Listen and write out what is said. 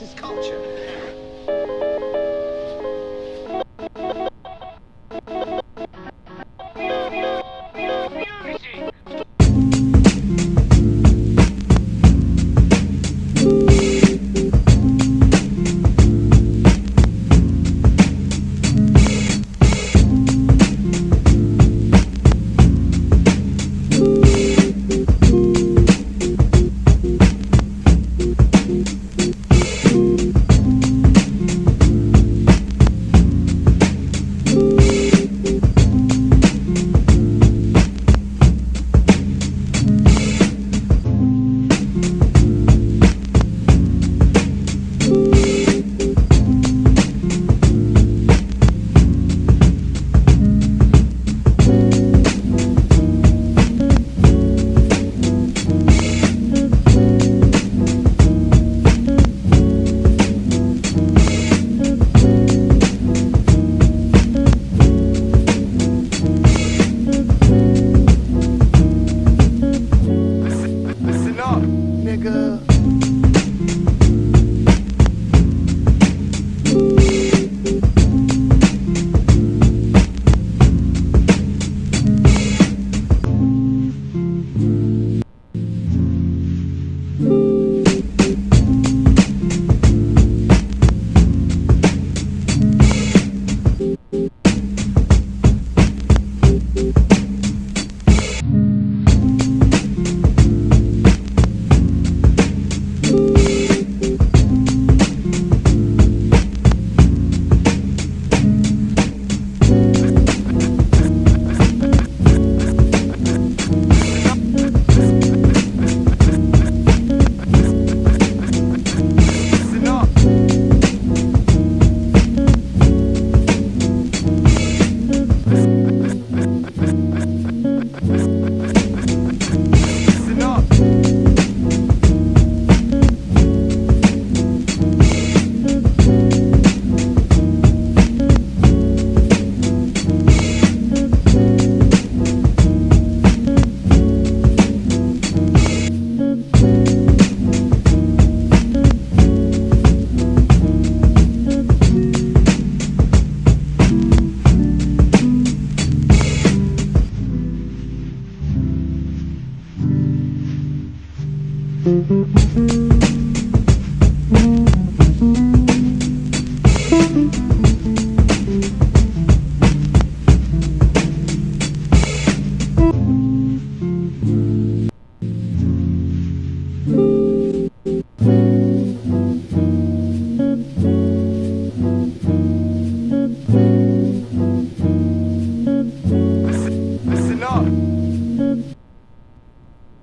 this is culture. Thank